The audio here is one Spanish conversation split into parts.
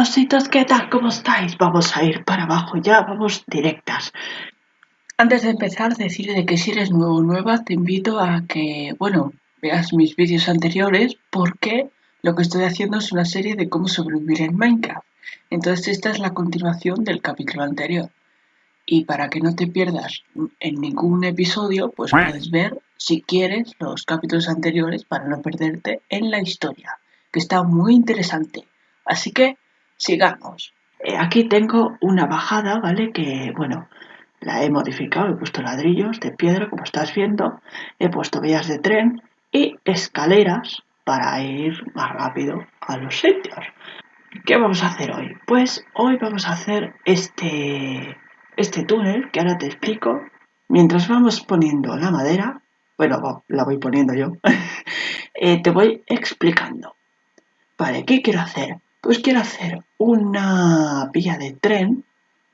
ositos, ¿qué tal? ¿Cómo estáis? Vamos a ir para abajo ya, vamos directas. Antes de empezar, decirle que si eres nuevo o nueva, te invito a que, bueno, veas mis vídeos anteriores porque lo que estoy haciendo es una serie de cómo sobrevivir en Minecraft. Entonces esta es la continuación del capítulo anterior. Y para que no te pierdas en ningún episodio, pues puedes ver, si quieres, los capítulos anteriores para no perderte en la historia, que está muy interesante. Así que sigamos. Eh, aquí tengo una bajada, ¿vale? Que, bueno, la he modificado, he puesto ladrillos de piedra, como estás viendo, he puesto vías de tren y escaleras para ir más rápido a los sitios. ¿Qué vamos a hacer hoy? Pues hoy vamos a hacer este, este túnel que ahora te explico. Mientras vamos poniendo la madera, bueno, la voy poniendo yo, eh, te voy explicando. Vale, ¿qué quiero hacer? Pues quiero hacer una vía de tren,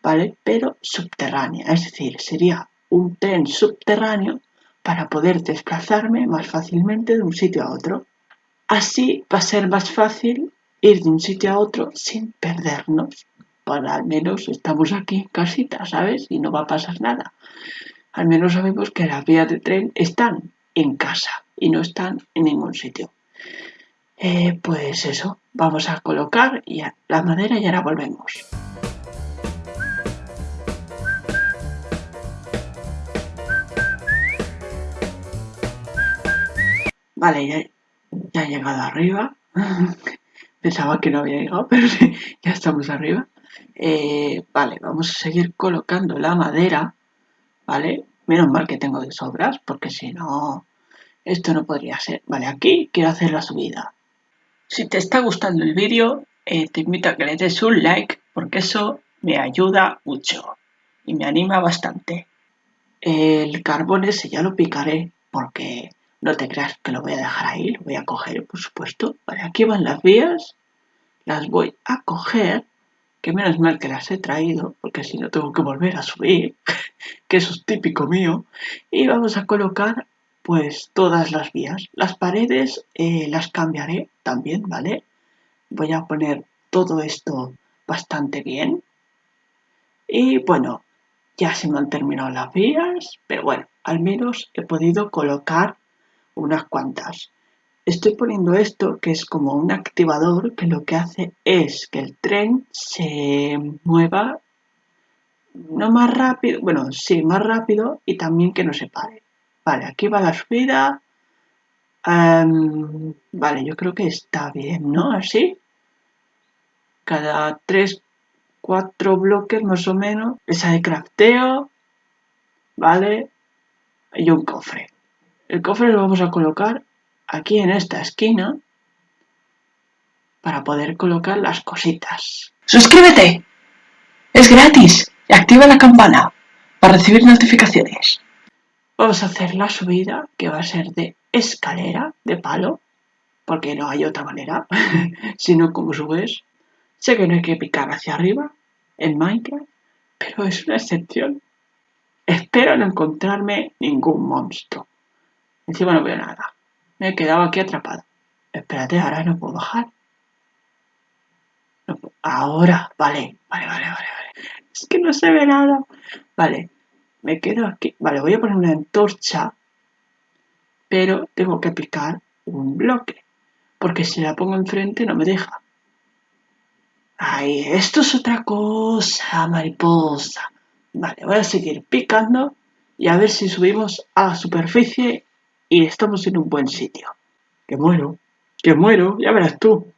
¿vale? Pero subterránea, es decir, sería un tren subterráneo para poder desplazarme más fácilmente de un sitio a otro. Así va a ser más fácil ir de un sitio a otro sin perdernos. Para al menos estamos aquí en casita, ¿sabes? Y no va a pasar nada. Al menos sabemos que las vías de tren están en casa y no están en ningún sitio. Eh, pues eso, vamos a colocar la madera y ahora volvemos. Vale, ya, he llegado arriba. Pensaba que no había llegado, pero sí, ya estamos arriba. Eh, vale, vamos a seguir colocando la madera. Vale, menos mal que tengo de sobras, porque si no, esto no podría ser. Vale, aquí quiero hacer la subida. Si te está gustando el vídeo, eh, te invito a que le des un like porque eso me ayuda mucho y me anima bastante. El carbón ese ya lo picaré porque no te creas que lo voy a dejar ahí, lo voy a coger, por supuesto. Aquí van las vías, las voy a coger, que menos mal que las he traído, porque si no tengo que volver a subir, que eso es típico mío. Y vamos a colocar pues todas las vías. Las paredes eh, las cambiaré también, ¿vale? Voy a poner todo esto bastante bien. Y bueno, ya se me han terminado las vías, pero bueno, al menos he podido colocar unas cuantas. Estoy poniendo esto que es como un activador que lo que hace es que el tren se mueva no más rápido, bueno, sí, más rápido y también que no se pare. Vale, aquí va la subida. Vale, yo creo que está bien, ¿no? Así. Cada 3, 4 bloques más o menos. Esa de crafteo. Vale. Y un cofre. El cofre lo vamos a colocar aquí en esta esquina. Para poder colocar las cositas. ¡Suscríbete! Es gratis. Y activa la campana para recibir notificaciones. Vamos a hacer la subida que va a ser de escalera, de palo, porque no hay otra manera, sino como subes. Sé que no hay que picar hacia arriba en Minecraft, pero es una excepción. Espero no encontrarme ningún monstruo. Encima no veo nada. Me he quedado aquí atrapado. Espérate, ahora no puedo bajar. Ahora, vale, vale, vale, vale, vale. Es que no se ve nada. Vale, me quedo aquí. Vale, voy a poner una antorcha, pero tengo que picar un bloque, porque si la pongo enfrente no me deja. Ay, esto es otra cosa, mariposa. Vale, voy a seguir picando y a ver si subimos a la superficie y estamos en un buen sitio. Que muero, que muero, ya verás tú.